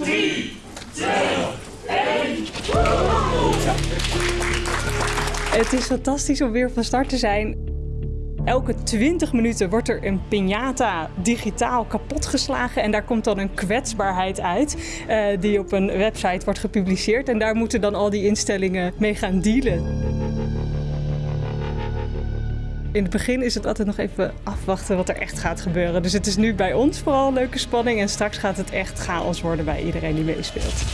3, 2, 1. Het is fantastisch om weer van start te zijn. Elke 20 minuten wordt er een piñata digitaal kapotgeslagen en daar komt dan een kwetsbaarheid uit uh, die op een website wordt gepubliceerd en daar moeten dan al die instellingen mee gaan dealen. In het begin is het altijd nog even afwachten wat er echt gaat gebeuren. Dus het is nu bij ons vooral leuke spanning en straks gaat het echt chaos worden bij iedereen die meespeelt.